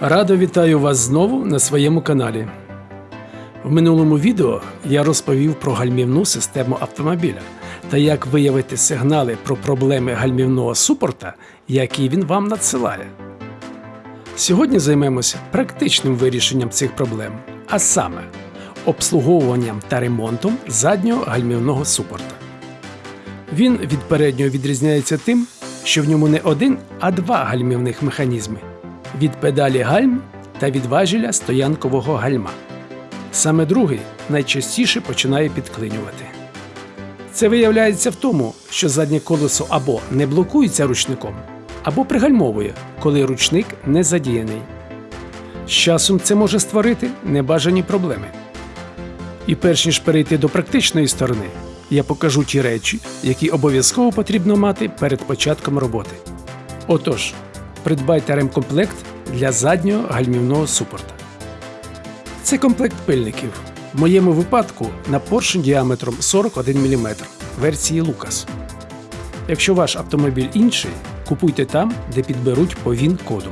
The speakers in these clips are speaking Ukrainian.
Радо вітаю вас знову на своєму каналі. В минулому відео я розповів про гальмівну систему автомобіля та як виявити сигнали про проблеми гальмівного супорта, які він вам надсилає. Сьогодні займемося практичним вирішенням цих проблем, а саме обслуговуванням та ремонтом заднього гальмівного супорта. Він від переднього відрізняється тим, що в ньому не один, а два гальмівних механізми від педалі гальм та від важеля стоянкового гальма. Саме другий найчастіше починає підклинювати. Це виявляється в тому, що заднє колесо або не блокується ручником, або пригальмовує, коли ручник не задіяний. З часом це може створити небажані проблеми. І перш ніж перейти до практичної сторони, я покажу ті речі, які обов'язково потрібно мати перед початком роботи. Отож, придбайте ремкомплект для заднього гальмівного супорта. Це комплект пильників. В моєму випадку на поршень діаметром 41 мм версії Lucas. Якщо ваш автомобіль інший, купуйте там, де підберуть по він коду.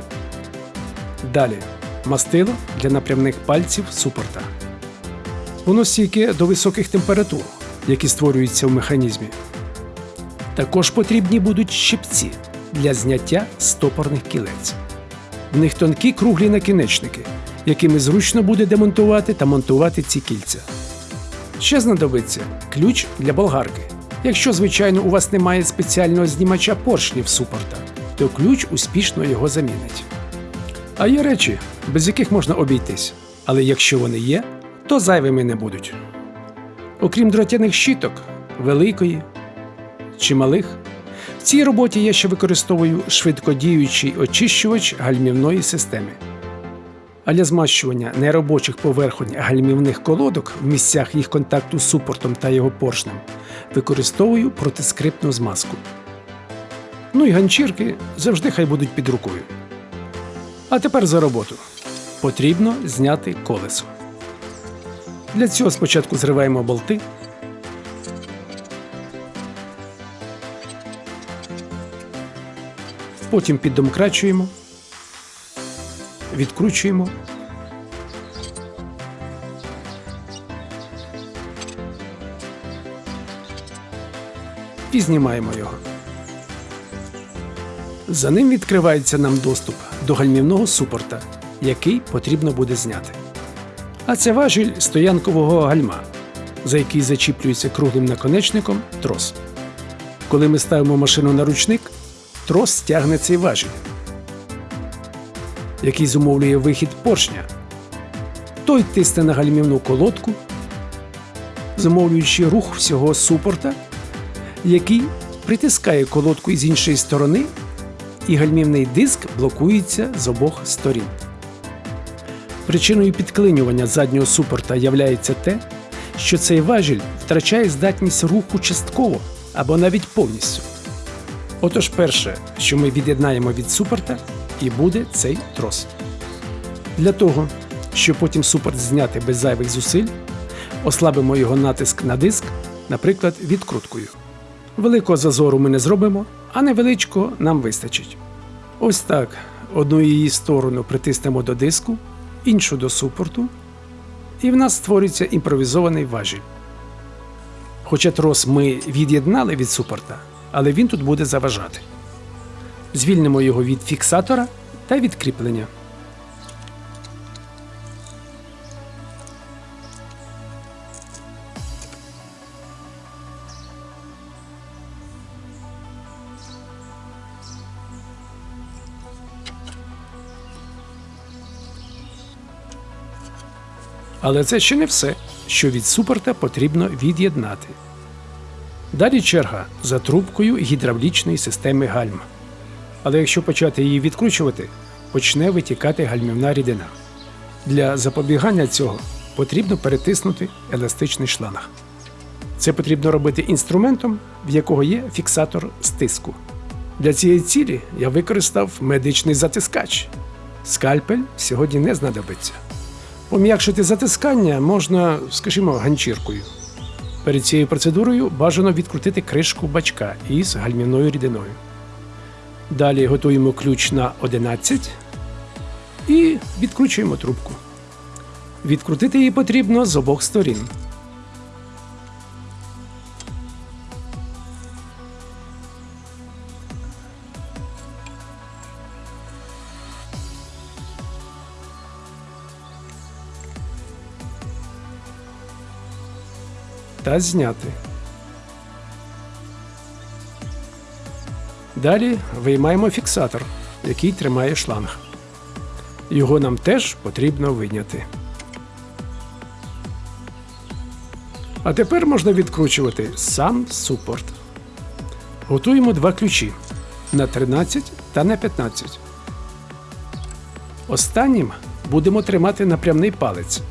Далі мастило для напрямних пальців супорта. Воно стійке до високих температур, які створюються в механізмі. Також потрібні будуть щипці для зняття стопорних кілець. В них тонкі круглі накінечники, якими зручно буде демонтувати та монтувати ці кільця. Ще знадобиться ключ для болгарки. Якщо, звичайно, у вас немає спеціального знімача поршнів супорта, то ключ успішно його замінить. А є речі, без яких можна обійтись, але якщо вони є, то зайвими не будуть. Окрім дротяних щиток, великої чи малих, цій роботі я ще використовую швидкодіючий очищувач гальмівної системи. А для змащування неробочих поверхонь гальмівних колодок в місцях їх контакту з супортом та його поршнем використовую протискриптну змазку. Ну і ганчірки завжди хай будуть під рукою. А тепер за роботу. Потрібно зняти колесо. Для цього спочатку зриваємо болти. Потім піддомкрачуємо, відкручуємо. І знімаємо його. За ним відкривається нам доступ до гальмівного супорта, який потрібно буде зняти. А це важіль стоянкового гальма, за який зачіплюється круглим наконечником трос. Коли ми ставимо машину на ручник, трос стягне цей важіль, який зумовлює вихід поршня. Той тисне на гальмівну колодку, зумовлюючи рух всього супорта, який притискає колодку із іншої сторони, і гальмівний диск блокується з обох сторін. Причиною підклинювання заднього супорта являється те, що цей важіль втрачає здатність руху частково або навіть повністю. Отож, перше, що ми від'єднаємо від супорта, і буде цей трос. Для того, щоб потім супорт зняти без зайвих зусиль, ослабимо його натиск на диск, наприклад, відкруткою. Великого зазору ми не зробимо, а невеличкого нам вистачить. Ось так одну її сторону притиснемо до диску, іншу до супорту, і в нас створюється імпровізований важіль. Хоча трос ми від'єднали від супорта, але він тут буде заважати. Звільнимо його від фіксатора та від кріплення. Але це ще не все, що від супорта потрібно від'єднати. Далі черга за трубкою гідравлічної системи гальм. Але якщо почати її відкручувати, почне витікати гальмівна рідина. Для запобігання цього потрібно перетиснути еластичний шланг. Це потрібно робити інструментом, в якого є фіксатор стиску. Для цієї цілі я використав медичний затискач. Скальпель сьогодні не знадобиться. Пом'якшити затискання можна, скажімо, ганчіркою. Перед цією процедурою бажано відкрутити кришку бачка із гальмівною рідиною. Далі готуємо ключ на 11 і відкручуємо трубку. Відкрутити її потрібно з обох сторін. Та зняти. Далі виймаємо фіксатор, який тримає шланг. Його нам теж потрібно вийняти. А тепер можна відкручувати сам супорт. Готуємо два ключі на 13 та на 15. Останнім будемо тримати напрямний палець.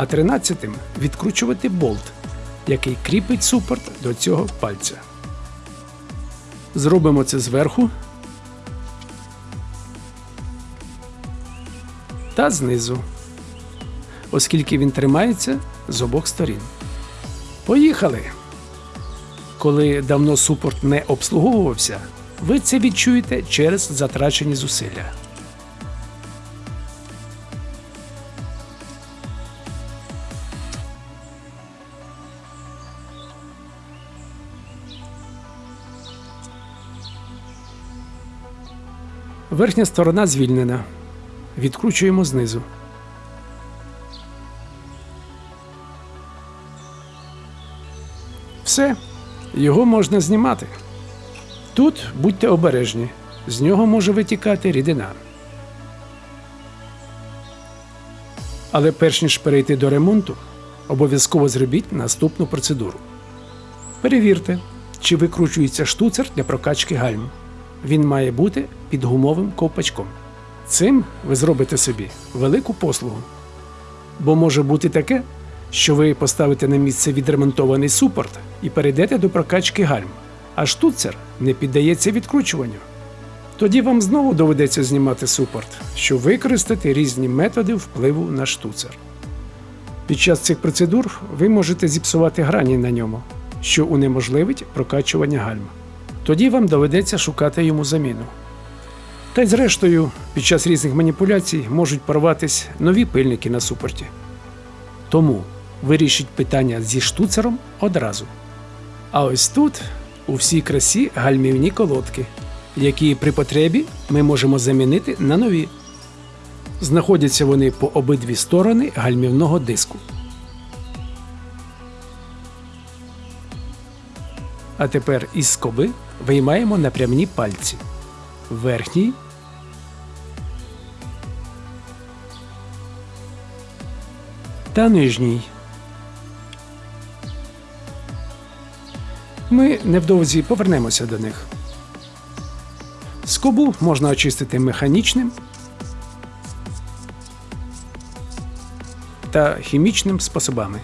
А 13 відкручувати болт, який кріпить супорт до цього пальця. Зробимо це зверху та знизу, оскільки він тримається з обох сторін. Поїхали! Коли давно супорт не обслуговувався, ви це відчуєте через затрачені зусилля. Верхня сторона звільнена. Відкручуємо знизу. Все, його можна знімати. Тут будьте обережні, з нього може витікати рідина. Але перш ніж перейти до ремонту, обов'язково зробіть наступну процедуру. Перевірте, чи викручується штуцер для прокачки гальм. Він має бути під гумовим ковпачком. Цим ви зробите собі велику послугу. Бо може бути таке, що ви поставите на місце відремонтований супорт і перейдете до прокачки гальм, а штуцер не піддається відкручуванню. Тоді вам знову доведеться знімати супорт, щоб використати різні методи впливу на штуцер. Під час цих процедур ви можете зіпсувати грані на ньому, що унеможливить прокачування гальм. Тоді вам доведеться шукати йому заміну. Та й зрештою, під час різних маніпуляцій можуть порватись нові пильники на супорті. Тому вирішіть питання зі штуцером одразу. А ось тут у всій красі гальмівні колодки, які при потребі ми можемо замінити на нові. Знаходяться вони по обидві сторони гальмівного диску. А тепер із скоби виймаємо напрямні пальці. Верхній та нижній. Ми невдовзі повернемося до них. Скобу можна очистити механічним та хімічним способами.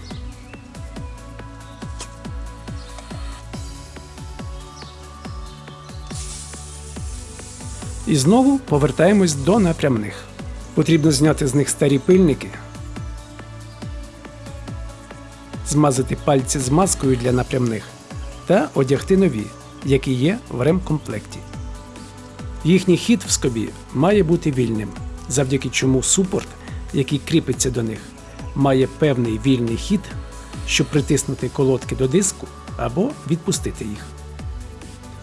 І знову повертаємось до напрямних. Потрібно зняти з них старі пильники, змазати пальці з маскою для напрямних та одягти нові, які є в ремкомплекті. Їхній хід в скобі має бути вільним, завдяки чому супорт, який кріпиться до них, має певний вільний хід, щоб притиснути колодки до диску або відпустити їх.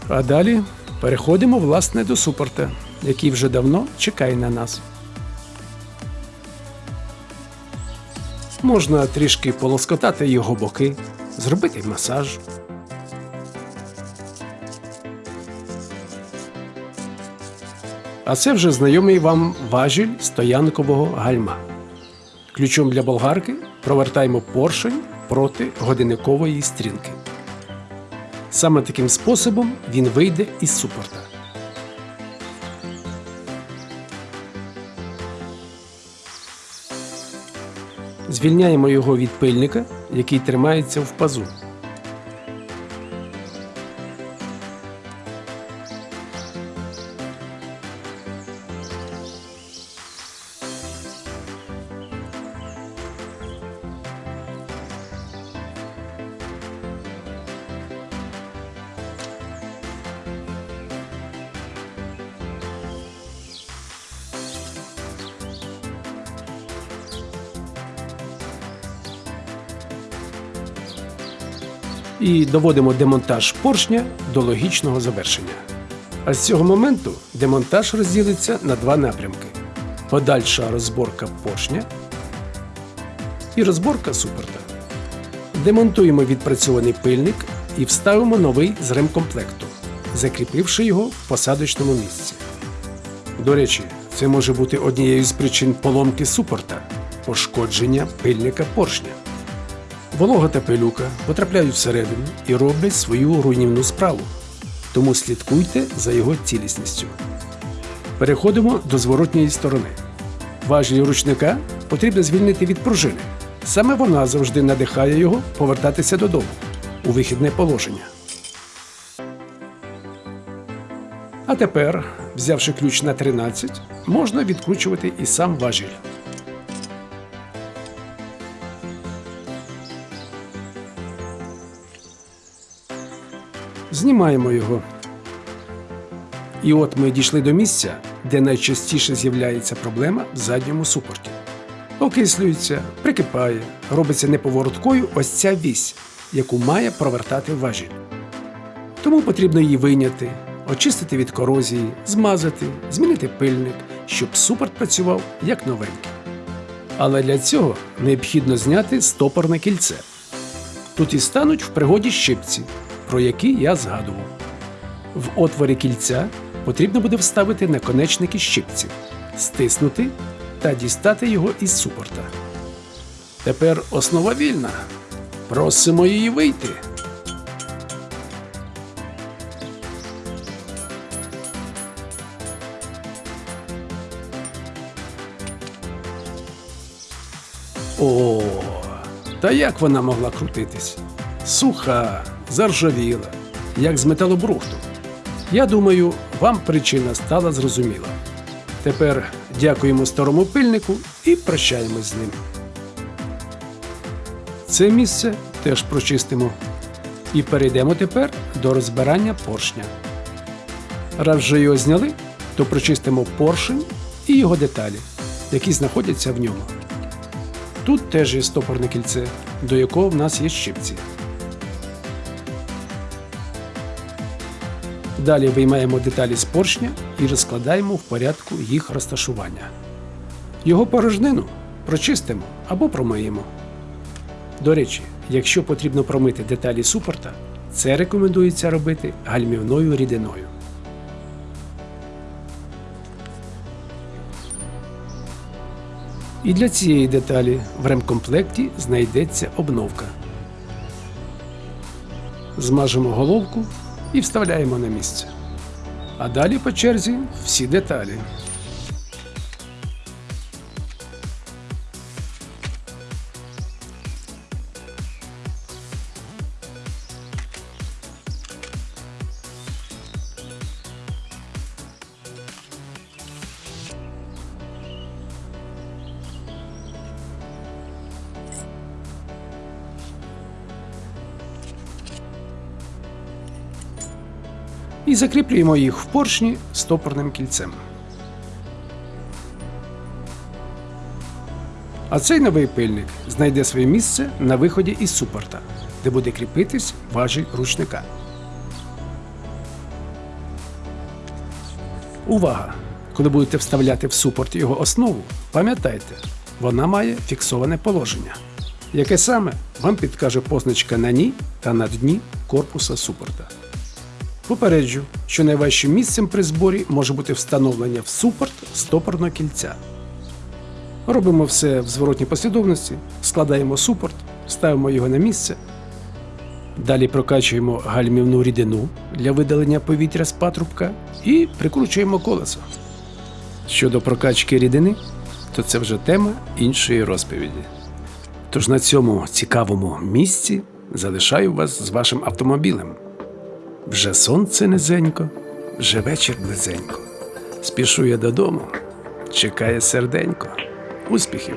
А далі переходимо власне до супорта, який вже давно чекає на нас. Можна трішки полоскотати його боки, зробити масаж. А це вже знайомий вам важіль стоянкового гальма. Ключом для болгарки провертаємо поршень проти годинникової стрілки. Саме таким способом він вийде із супорта. Звільняємо його від пильника, який тримається в пазу. І доводимо демонтаж поршня до логічного завершення. А з цього моменту демонтаж розділиться на два напрямки: подальша розборка поршня і розборка супорта. Демонтуємо відпрацьований пильник і вставимо новий з ремкомплекту, закріпивши його в посадочному місці. До речі, це може бути однією з причин поломки супорта пошкодження пильника поршня. Волога та пилюка потрапляють всередину і роблять свою руйнівну справу, тому слідкуйте за його цілісністю. Переходимо до зворотньої сторони. Важіль ручника потрібно звільнити від пружини. Саме вона завжди надихає його повертатися додому у вихідне положення. А тепер, взявши ключ на 13, можна відкручувати і сам важіль. Знімаємо його. І от ми дійшли до місця, де найчастіше з'являється проблема в задньому супорті. Окислюється, прикипає, робиться неповороткою ось ця вісь, яку має провертати важіль. Тому потрібно її вийняти, очистити від корозії, змазати, змінити пильник, щоб супорт працював як новенький. Але для цього необхідно зняти стопорне кільце. Тут і стануть в пригоді щипці, про які я згадував. В отворі кільця потрібно буде вставити наконечники щипців, стиснути та дістати його із супорта. Тепер основа вільна. Просимо її вийти. О, та як вона могла крутитись? Суха, заржавіла, як з металобрухту. Я думаю, вам причина стала зрозуміла. Тепер дякуємо старому пильнику і прощаємось з ним. Це місце теж прочистимо. І перейдемо тепер до розбирання поршня. Раз вже його зняли, то прочистимо поршень і його деталі, які знаходяться в ньому. Тут теж є стопорне кільце, до якого в нас є щипці. Далі виймаємо деталі з поршня і розкладаємо в порядку їх розташування. Його порожнину прочистимо або промиємо. До речі, якщо потрібно промити деталі супорта, це рекомендується робити гальмівною рідиною. І для цієї деталі в ремкомплекті знайдеться обновка. Змажемо головку і вставляємо на місце. А далі по черзі всі деталі. І закріплюємо їх в поршні стопорним кільцем. А цей новий пильник знайде своє місце на виході із супорта, де буде кріпитись важіль ручника. Увага! Коли будете вставляти в супорт його основу, пам'ятайте, вона має фіксоване положення. Яке саме вам підкаже позначка на ній та на дні корпуса супорта. Попереджу, що найважчим місцем при зборі може бути встановлення в супорт стопорного кільця. Робимо все в зворотній послідовності, складаємо супорт, ставимо його на місце. Далі прокачуємо гальмівну рідину для видалення повітря з патрубка і прикручуємо колесо. Щодо прокачки рідини, то це вже тема іншої розповіді. Тож на цьому цікавому місці залишаю вас з вашим автомобілем. Вже сонце низенько, вже вечір близенько. Спішу я додому, чекає серденько. Успіхів!